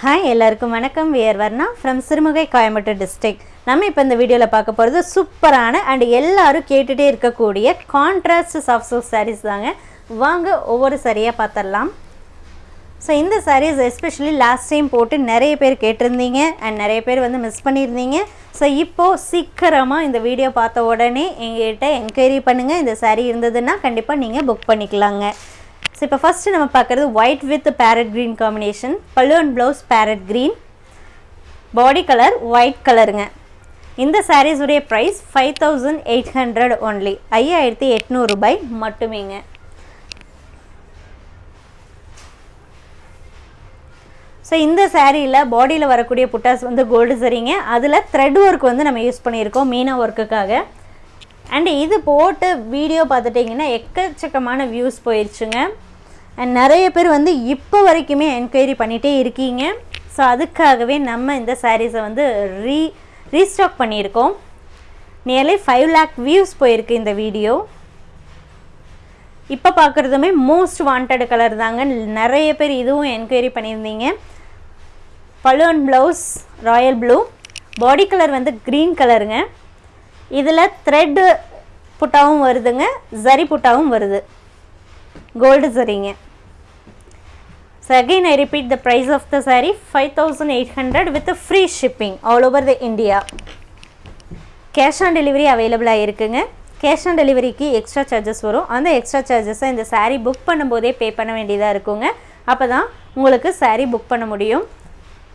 Hi எல்லாருக்கும் வணக்கம். We're Varna from Sirumugai Coimbatore district நம்ம இப்போ இந்த வீடியோவில் பார்க்க போகிறது சூப்பரான அண்ட் எல்லாரும் கேட்டுகிட்டே இருக்கக்கூடிய கான்ட்ராஸ்ட் சாஃப்ட் சில்க் சாரீஸ் தாங்க. வாங்க ஒவ்வொரு சரியாக பார்த்துடலாம் ஸோ இந்த சாரீஸ் எஸ்பெஷலி லாஸ்ட் டைம் போட்டு நிறைய பேர் கேட்டிருந்தீங்க அண்ட் நிறைய பேர் வந்து மிஸ் பண்ணியிருந்தீங்க. ஸோ இப்போது சீக்கிரமாக இந்த வீடியோ பார்த்த உடனே எங்ககிட்ட என்கொயரி பண்ணுங்கள் இந்த saree இருந்ததுன்னா கண்டிப்பாக நீங்கள் புக் பண்ணிக்கலாங்க. ஸோ இப்போ ஃபஸ்ட்டு நம்ம பார்க்குறது white with parrot green combination pallu and blouse parrot green body colour white கலருங்க இந்த sarees உடைய price five thousand eight hundred only ஐயாயிரத்தி எட்நூறுபாய் மட்டுமேங்க. ஸோ இந்த சாரியில் பாடியில் வரக்கூடிய புட்டாஸ் வந்து கோல்டு சரிங்க. அதில் த்ரெட் ஒர்க் வந்து நம்ம யூஸ் பண்ணியிருக்கோம் மீனா ஒர்க்குக்காக அண்ட் இது போட்டு வீடியோ பார்த்துட்டிங்கன்னா எக்கச்சக்கமான வியூஸ் போயிடுச்சுங்க அண்ட் நிறைய பேர் வந்து இப்போ வரைக்குமே என்கொயரி பண்ணிகிட்டே இருக்கீங்க. ஸோ அதுக்காகவே நம்ம இந்த சாரீஸை வந்து ரீ ரீஸ்டாக் பண்ணியிருக்கோம். நியர்லி ஃபைவ் லேக் வியூஸ் போயிருக்கு இந்த வீடியோ இப்போ பார்க்குறதுமே மோஸ்ட் வாண்டட் கலர் தாங்க. நிறைய பேர் இதுவும் என்கொயரி பண்ணியிருந்தீங்க. Balloon blouse royal blue body colour வந்து க்ரீன் கலருங்க இதில் த்ரெட்டு புட்டாவும் வருதுங்க. ஜரி புட்டாவும் வருது. கோல்டு சரிங்க. So again I repeat the price of the saree five thousand eight hundred with free shipping all over the India cash on delivery அவைலபிளாக இருக்குங்க cash on டெலிவரிக்கு extra charges வரும். அந்த எக்ஸ்ட்ரா சார்ஜஸை இந்த சாரீ புக் பண்ணும்போதே பே பண்ண வேண்டியதாக இருக்குங்க. அப்போ தான் உங்களுக்கு சாரீ புக் பண்ண முடியும்.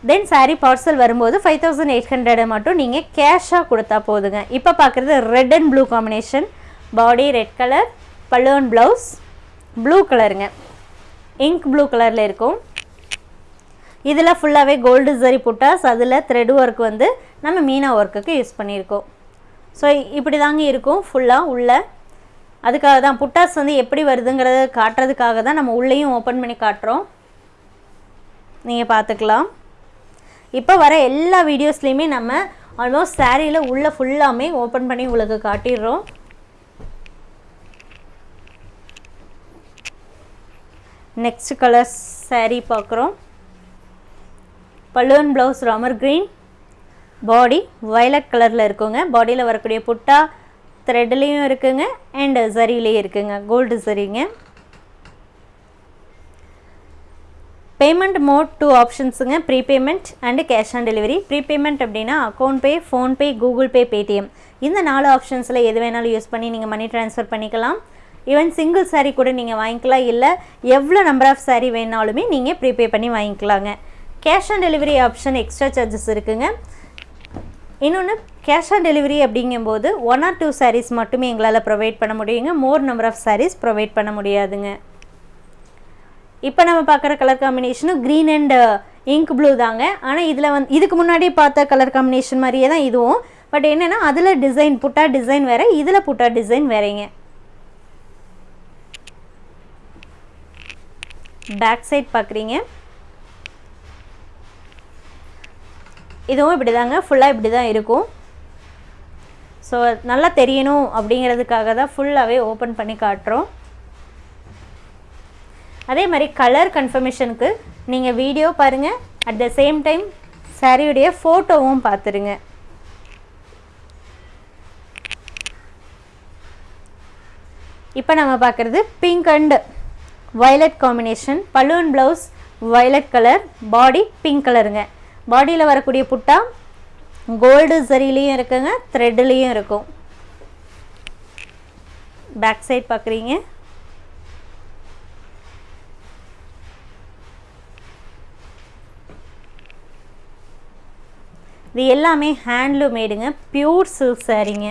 தென் சாரீ பார்சல் வரும்போது ஃபைவ் தௌசண்ட் எயிட் ஹண்ட்ரடை மட்டும் நீங்கள் கேஷாக கொடுத்தா போதுங்க. இப்போ பார்க்குறது red and blue combination body red colour pallu and blouse blue கலருங்க இங்க் ப்ளூ கலரில் இருக்கும். இதில் ஃபுல்லாகவே கோல்டு ஜரி புட்டாஸ் அதில் த்ரெட் ஒர்க் வந்து நம்ம மீனா ஒர்க்குக்கு யூஸ் பண்ணியிருக்கோம். ஸோ இப்படி தாங்க இருக்கும் ஃபுல்லாக உள்ள. அதுக்காக தான் புட்டாஸ் வந்து எப்படி வருதுங்கிறத காட்டுறதுக்காக தான் நம்ம உள்ளேயும் ஓப்பன் பண்ணி காட்டுறோம். நீங்கள் பார்த்துக்கலாம். இப்போ வர எல்லா வீடியோஸ்லேயுமே நம்ம ஆல்மோஸ்ட் சாரியில் உள்ள ஃபுல்லாமே ஓப்பன் பண்ணி உங்களுக்கு காட்டிடுறோம். நெக்ஸ்ட் கலர் சாரீ பார்க்குறோம். பல்லுவன் blouse Ramar green body violet கலரில் இருக்குங்க. பாடியில் வரக்கூடிய புட்டா த்ரெட்லேயும் இருக்குங்க. அண்ட் சரிலேயும் இருக்குங்க. கோல்டு சரிங்க payment mode two ஆப்ஷன்ஸுங்க prepayment and cash on delivery prepayment அப்படின்னா account pay PhonePe Google Pay Paytm இந்த நாலு ஆப்ஷன்ஸில் எது வேணாலும் யூஸ் பண்ணி நீங்கள் மணி ட்ரான்ஸ்ஃபர் பண்ணிக்கலாம். ஈவன் சிங்கிள் சாரீ கூட நீங்கள் வாங்கிக்கலாம். இல்லை எவ்வளோ நம்பர் ஆஃப் சாரீ வேணாலுமே நீங்கள் ப்ரீபே பண்ணி வாங்கிக்கலாங்க. Cash on delivery option extra charges இருக்குங்க. இன்னொன்று கேஷ் ஆன் டெலிவரி அப்படிங்கும்போது ஒன் ஆர் டூ சாரீஸ் மட்டுமே எங்களால் ப்ரொவைட் பண்ண முடியுங்க. More number of sarees provide பண்ண முடியாதுங்க. இப்போ நம்ம பார்க்குற கலர் காம்பினேஷனும் க்ரீன் அண்ட் இங்க் ப்ளூ தாங்க. ஆனால் இதில் வந்து இதுக்கு முன்னாடி பார்த்த கலர் காம்பினேஷன் மாதிரியே தான் இதுவும். பட் என்னென்னா அதில் டிசைன் புட்டா டிசைன் வேறு இதில் புட்டா டிசைன் வேறேங்க. பேக் சைட் பார்க்குறீங்க இதுவும் இப்படி தாங்க ஃபுல்லாக இப்படி தான் இருக்கும். ஸோ நல்லா தெரியணும் அப்படிங்கிறதுக்காக தான் ஃபுல்லாகவே ஓப்பன் பண்ணி காட்டுறோம். அதே மாதிரி கலர் கன்ஃபர்மேஷனுக்கு நீங்கள் வீடியோ பாருங்கள் அட் த சேம் டைம் சாரியுடைய ஃபோட்டோவும் பார்த்துருங்க இப்போ நம்ம பார்க்குறது pink and violet combination balloon blouse violet colour body pink கலருங்க பாடியில் வரக்கூடிய புட்டா கோல்டு சரிலையும் இருக்குங்க த்ரெட்லேயும் இருக்கும். பேக் சைட் பார்க்குறீங்க இது எல்லாமே ஹேண்ட்லூமேடுங்க பியூர் சில்க் சாரீங்க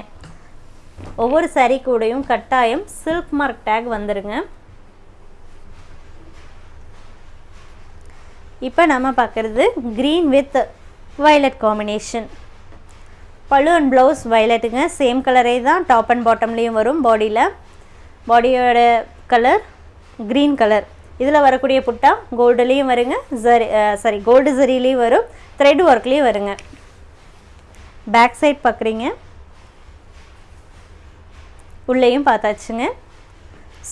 ஒவ்வொரு சாரீ கூடையும் கட்டாயம் சில்க் மார்க் டேக் வந்துருங்க. இப்போ நம்ம பார்க்குறது க்ரீன் வித் வயலட் காம்பினேஷன் பழு அண்ட் ப்ளவுஸ் வயலட்டுங்க சேம் கலரே தான் டாப் அண்ட் பாட்டம்லேயும் வரும் பாடியில் பாடியோட கலர் க்ரீன் கலர் இதில் வரக்கூடிய புட்டா கோல்டுலேயும் வருங்க ஜரி சாரி கோல்டு ஜரிலையும் வரும் த்ரெட் ஒர்க்லேயும் வருங்க. பேக் சைட் பார்க்குறீங்க உள்ளேயும் பார்த்தாச்சுங்க.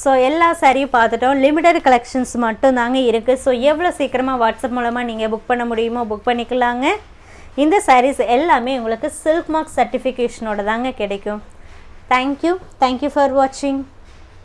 ஸோ எல்லா சாரியும் பார்த்துட்டோம். லிமிடெட் கலெக்ஷன்ஸ் மட்டும் தாங்க இருக்குது ஸோ எவ்வளோ சீக்கிரமாக வாட்ஸ்அப் மூலமாக நீங்கள் புக் பண்ண முடியுமோ புக் பண்ணிக்கலாங்க. இந்த சாரீஸ் எல்லாமே உங்களுக்கு சில்க் மார்க் சர்டிஃபிகேஷனோட தாங்க கிடைக்கும். தேங்க்யூ தேங்க்யூ ஃபார் வாட்சிங்